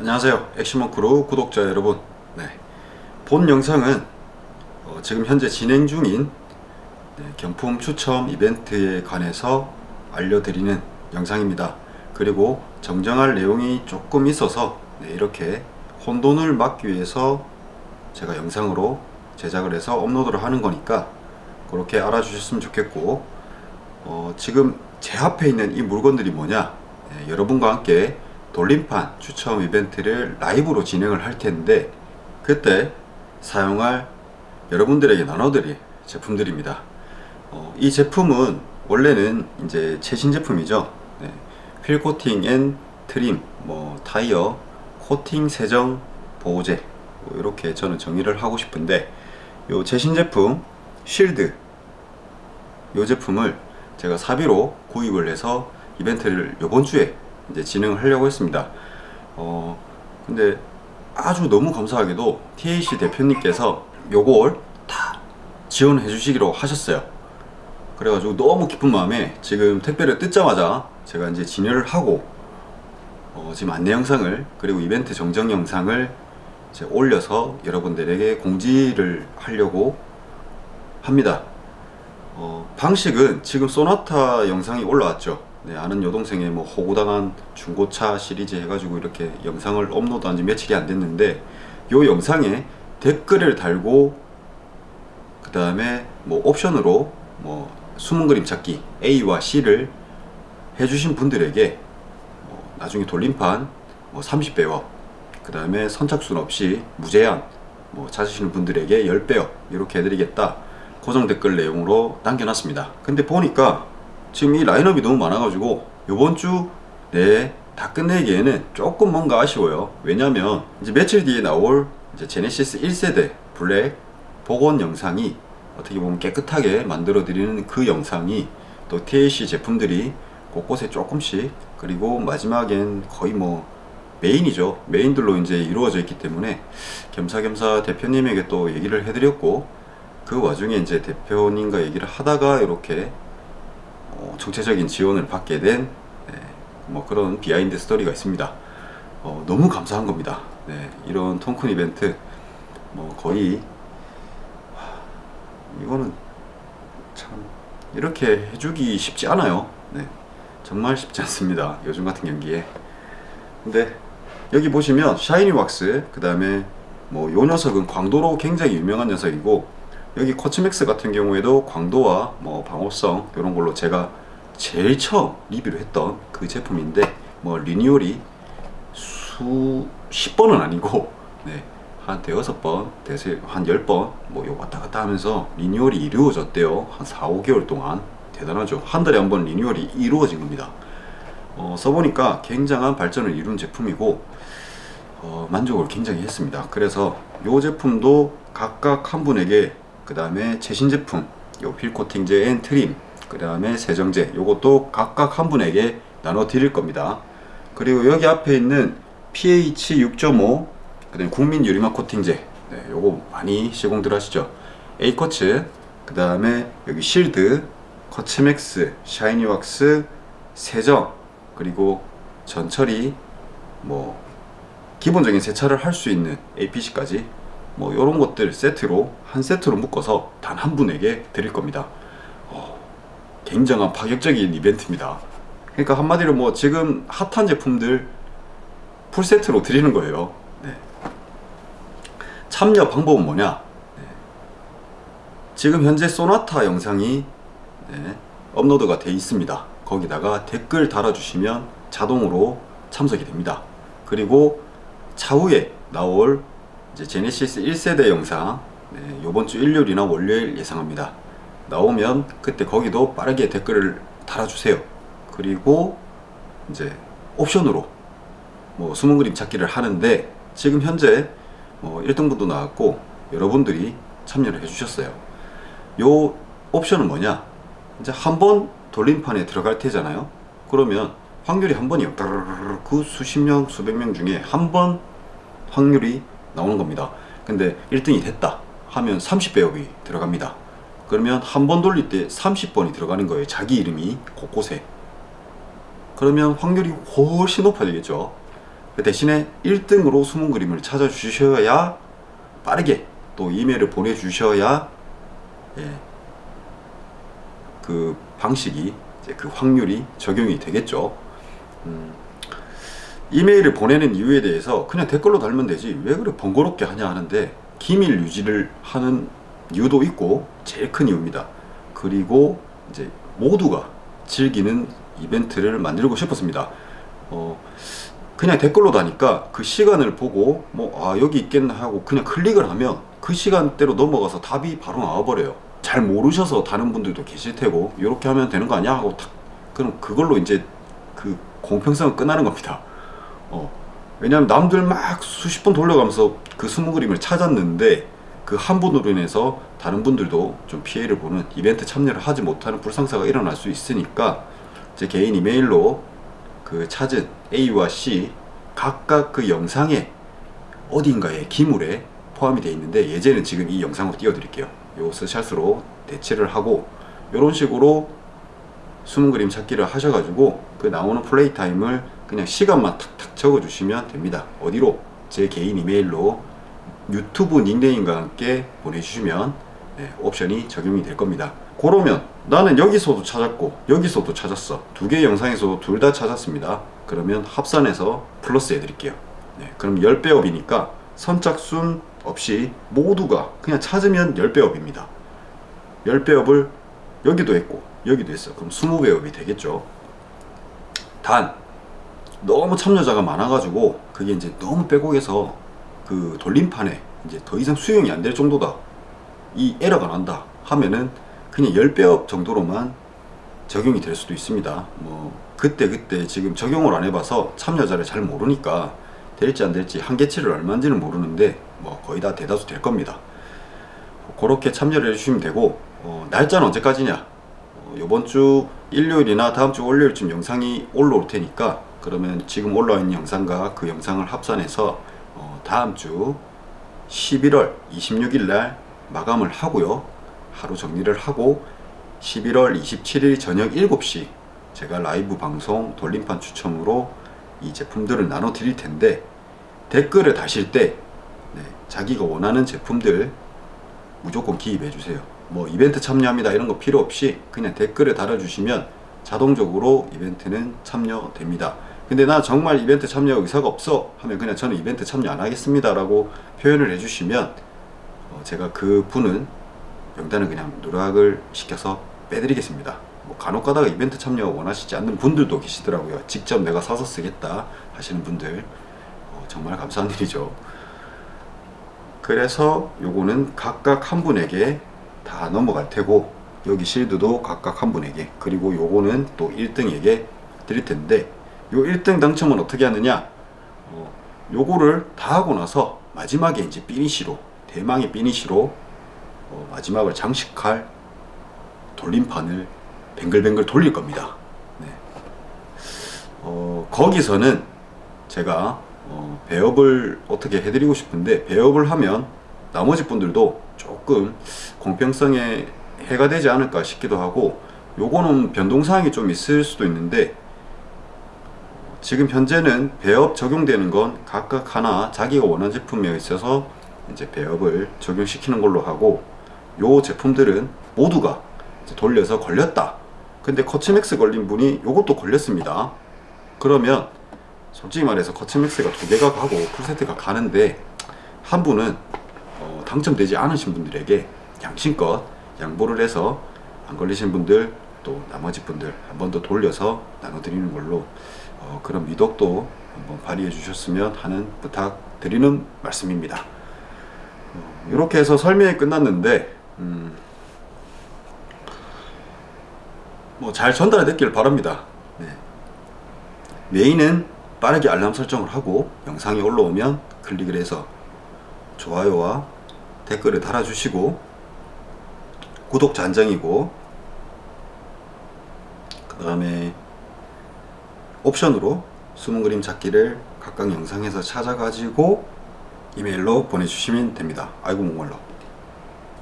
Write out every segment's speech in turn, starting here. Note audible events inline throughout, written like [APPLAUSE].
안녕하세요. 액션먼크루 구독자 여러분. 네. 본 영상은 어, 지금 현재 진행 중인 네, 경품 추첨 이벤트에 관해서 알려드리는 영상입니다. 그리고 정정할 내용이 조금 있어서 네, 이렇게 혼돈을 막기 위해서 제가 영상으로 제작을 해서 업로드를 하는 거니까 그렇게 알아주셨으면 좋겠고 어, 지금 제 앞에 있는 이 물건들이 뭐냐? 네, 여러분과 함께 돌림판 추첨 이벤트를 라이브로 진행을 할 텐데 그때 사용할 여러분들에게 나눠드릴 제품들입니다 어, 이 제품은 원래는 이제 최신 제품이죠 네. 휠 코팅 and trim 뭐 타이어 코팅 세정 보호제 뭐 이렇게 저는 정의를 하고 싶은데 요 최신 제품 Shield 요 제품을 제가 사비로 구입을 해서 이벤트를 요번 주에 이제 진행을 하려고 했습니다. 어 근데 아주 너무 감사하게도 TAC 대표님께서 요걸 다 지원해 주시기로 하셨어요. 그래가지고 너무 기쁜 마음에 지금 택배를 뜯자마자 제가 이제 진열을 하고 어 지금 안내 영상을 그리고 이벤트 정정 영상을 이제 올려서 여러분들에게 공지를 하려고 합니다. 어 방식은 지금 소나타 영상이 올라왔죠 네, 아는 여동생의 뭐 호구당한 중고차 시리즈 해가지고 이렇게 영상을 업로드한 지 며칠이 안 됐는데 요 영상에 댓글을 달고 그 다음에 뭐 옵션으로 뭐 숨은 그림 찾기 A와 C를 해주신 분들에게 뭐 나중에 돌림판 뭐 30배업 그 다음에 선착순 없이 무제한 뭐 찾으시는 분들에게 10배업 이렇게 해드리겠다. 고정 댓글 내용으로 남겨놨습니다. 근데 보니까 지금 이 라인업이 너무 많아가지고 요번 주 내에 다 끝내기에는 조금 뭔가 아쉬워요. 왜냐면 이제 며칠 뒤에 나올 이제 제네시스 1세대 블랙 복원 영상이 어떻게 보면 깨끗하게 만들어 드리는 그 영상이 또 TAC 제품들이 곳곳에 조금씩 그리고 마지막엔 거의 뭐 메인이죠. 메인들로 이제 이루어져 있기 때문에 겸사겸사 대표님에게 또 얘기를 해드렸고 그 와중에 이제 대표님과 얘기를 하다가 이렇게 어, 총체적인 지원을 받게 된뭐 그런 behind story가 있습니다. 어, 너무 감사한 겁니다. 네, 이런 통큰 이벤트 뭐 거의 이거는 참 이렇게 해주기 쉽지 않아요. 네, 정말 쉽지 않습니다. 요즘 같은 경기에. 근데 여기 보시면 샤이니 왁스 그 다음에 뭐 요 녀석은 광도로 굉장히 유명한 녀석이고 여기 코치맥스 같은 경우에도 광도와 뭐 방호성 이런 걸로 제가 제일 처음 리뷰를 했던 그 제품인데 뭐 리뉴얼이 수 10번은 아니고 [LAUGHS] 네, 한 대여섯 번, 대세 한 10번 뭐 왔다 갔다 하면서 리뉴얼이 이루어졌대요. 한 4, 5개월 동안 대단하죠. 한 달에 한 번 리뉴얼이 이루어진 겁니다. 어, 써보니까 굉장한 발전을 이룬 제품이고 어, 만족을 굉장히 했습니다. 그래서 이 제품도 각각 한 분에게 그 다음에 최신 제품 요 휠코팅제 and trim 그 다음에 세정제 요것도 각각 한 분에게 나눠 드릴 겁니다. 그리고 여기 앞에 있는 pH 6.5그 다음에 국민 유리막 코팅제 네, 요거 많이 시공들 하시죠? A커츠 그 다음에 여기 실드 커츠맥스 샤이니 왁스 세정 그리고 전처리 뭐 기본적인 세차를 할 수 있는 APC까지 뭐 이런 것들 세트로 한 세트로 묶어서 단 한 분에게 드릴 겁니다. 어, 굉장한 파격적인 이벤트입니다. 그러니까 한마디로 뭐 지금 핫한 제품들 풀세트로 드리는 거예요. 네. 참여 방법은 뭐냐? 네. 지금 현재 소나타 영상이 네, 업로드가 되어 있습니다. 거기다가 댓글 달아주시면 자동으로 참석이 됩니다. 그리고 차후에 나올 이제 제네시스 1세대 영상 네, 요번주 일요일이나 월요일 예상합니다. 나오면 그때 거기도 빠르게 댓글을 달아주세요. 그리고 이제 옵션으로 뭐 숨은 그림 찾기를 하는데 지금 현재 뭐 1등분도 나왔고 여러분들이 참여를 해주셨어요. 요 옵션은 뭐냐? 이제 한 번 돌림판에 들어갈 테잖아요. 그러면 확률이 한 번이요. 그 수십 명 수백 명 중에 한 번 확률이 나오는 겁니다. 근데 1등이 됐다 하면 30배업이 들어갑니다. 그러면 한 번 돌릴 때 30번이 들어가는 거예요. 자기 이름이 곳곳에. 그러면 확률이 훨씬 높아지겠죠. 그 대신에 1등으로 숨은 그림을 찾아주셔야 빠르게 또 이메일을 보내주셔야 예, 그 방식이 그 확률이 적용이 되겠죠. 음, 이메일을 보내는 이유에 대해서 그냥 댓글로 달면 되지 왜 그래 번거롭게 하냐 하는데 기밀 유지를 하는 이유도 있고 제일 큰 이유입니다. 그리고 이제 모두가 즐기는 이벤트를 만들고 싶었습니다. 어, 그냥 댓글로 다니까 그 시간을 보고 뭐 아 여기 있겠나 하고 그냥 클릭을 하면 그 시간대로 넘어가서 답이 바로 나와버려요. 잘 모르셔서 다른 분들도 계실 테고 이렇게 하면 되는 거 아니야 하고 탁 그럼 그걸로 이제 그 공평성은 끝나는 겁니다. 어, 왜냐하면 남들 막 수십 번 돌려가면서 그 숨은 그림을 찾았는데 그 한 분으로 인해서 다른 분들도 좀 피해를 보는 이벤트 참여를 하지 못하는 불상사가 일어날 수 있으니까 제 개인 이메일로 그 찾은 A와 C 각각 그 영상에 어딘가에 기물에 포함이 되어 있는데 예제는 지금 이 영상으로 띄워드릴게요. 요 스샷으로 대체를 하고 이런 식으로 숨은 그림 찾기를 하셔가지고 그 나오는 play time을 그냥 시간만 탁탁 적어주시면 됩니다. 어디로? 제 개인 이메일로 유튜브 닉네임과 함께 보내주시면 네, 옵션이 적용이 될 겁니다. 그러면 나는 여기서도 찾았고 여기서도 찾았어. 두 개 영상에서 둘다 찾았습니다. 그러면 합산해서 플러스 해드릴게요. 네, 그럼 10배 업이니까 선착순 없이 모두가 그냥 찾으면 10배 업입니다. 10배 업을 여기도 했고 여기도 했어. 그럼 20배 업이 되겠죠. 단 너무 참여자가 많아가지고 그게 이제 너무 빼곡해서 그 돌림판에 이제 더 이상 수용이 안 될 정도다. 이 에러가 난다 하면은 그냥 10배업 정도로만 적용이 될 수도 있습니다. 뭐 그때 그때 지금 적용을 안 해봐서 참여자를 잘 모르니까 될지 안 될지 한계치를 얼마인지는 모르는데 뭐 거의 다 대다수 될 겁니다. 그렇게 참여를 해주시면 되고 어, 날짜는 언제까지냐? 어, 이번 주 일요일이나 다음 주 월요일쯤 영상이 올라올 테니까 그러면 지금 올라와 있는 영상과 그 영상을 합산해서 어, 다음 주 11월 26일 날 마감을 하고요. 하루 정리를 하고 11월 27일 저녁 7시 제가 라이브 방송 돌림판 추첨으로 이 제품들을 나눠 드릴 텐데 댓글을 다실 때 네, 자기가 원하는 제품들 무조건 기입해 주세요. 뭐 이벤트 참여합니다 이런 거 필요 없이 그냥 댓글을 달아주시면 자동적으로 이벤트는 참여됩니다. 근데 나 정말 이벤트 참여 의사가 없어 하면 그냥 저는 이벤트 참여 안 하겠습니다 라고 표현을 해주시면 어, 제가 그 분은 명단을 그냥 누락을 시켜서 빼드리겠습니다. 뭐 간혹 가다가 이벤트 참여 원하시지 않는 분들도 계시더라고요. 직접 내가 사서 쓰겠다 하시는 분들 어, 정말 감사한 일이죠. 그래서 요거는 각각 한 분에게 다 넘어갈 테고 여기 실드도 각각 한 분에게 그리고 요거는 또 1등에게 드릴 텐데 요 1등 당첨은 어떻게 하느냐 어, 요거를 다 하고 나서 마지막에 이제 피니시로 대망의 피니시로 어, 마지막을 장식할 돌림판을 뱅글뱅글 돌릴 겁니다 네. 어, 거기서는 제가 어, 배업을 어떻게 해드리고 싶은데 배업을 하면 나머지 분들도 조금 공평성에 해가 되지 않을까 싶기도 하고 요거는 변동사항이 좀 있을 수도 있는데 지금 현재는 배업 적용되는 건 각각 하나 자기가 원하는 제품에 있어서 이제 배업을 적용시키는 걸로 하고 요 제품들은 모두가 돌려서 걸렸다. 근데 커츠맥스 걸린 분이 요것도 걸렸습니다. 그러면 솔직히 말해서 커츠맥스가 두 개가 가고 풀세트가 가는데 한 분은 어, 당첨되지 않으신 분들에게 양심껏 양보를 해서 안 걸리신 분들 또 나머지 분들 한 번 더 돌려서 나눠드리는 걸로 어, 그런 미덕도 한번 발휘해 주셨으면 하는 부탁 드리는 말씀입니다 어, 이렇게 해서 설명이 끝났는데 음, 뭐잘 전달이 됐기를 바랍니다 네. 메인은 빠르게 알람 설정을 하고 영상이 올라오면 클릭을 해서 좋아요와 댓글을 달아주시고 구독자 한 장이고 그 다음에 옵션으로 숨은 그림 찾기를 각각 영상에서 찾아가지고 이메일로 보내주시면 됩니다. 아이고 목말라.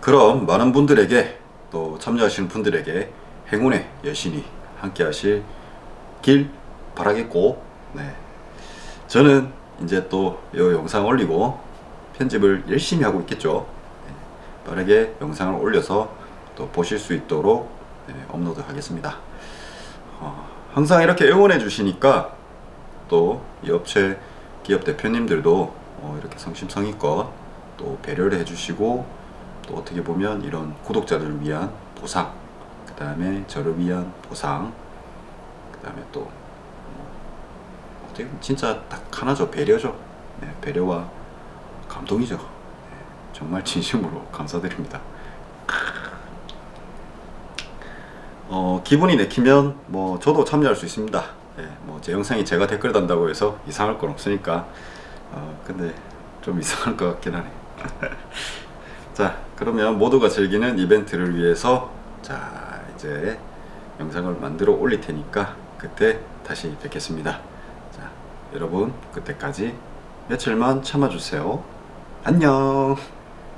그럼 많은 분들에게 또 참여하시는 분들에게 행운의 여신이 함께 하실 길 바라겠고 네. 저는 이제 또 이 영상 올리고 편집을 열심히 하고 있겠죠. 네, 빠르게 영상을 올려서 또 보실 수 있도록 네, 업로드 하겠습니다. 어, 항상 이렇게 응원해 주시니까 또 이 업체 기업 대표님들도 어, 이렇게 성심성의껏 또 배려를 해주시고 또 어떻게 보면 이런 구독자들을 위한 보상 그 다음에 저를 위한 보상 그 다음에 또 어, 어떻게 진짜 딱 하나죠. 배려죠. 네, 배려와 감동이죠. 네, 정말 [LAUGHS] 진심으로 감사드립니다 어, 기분이 내키면 뭐 저도 참여할 수 있습니다. 예, 뭐제 영상이 제가 댓글 단다고 해서 이상할 건 없으니까. 어, 근데 좀 이상할 것 같긴 하네. [LAUGHS] 자, 그러면 모두가 즐기는 이벤트를 위해서 자 이제 영상을 만들어 올릴 테니까 그때 다시 뵙겠습니다. 자, 여러분 그때까지 며칠만 참아주세요. 안녕.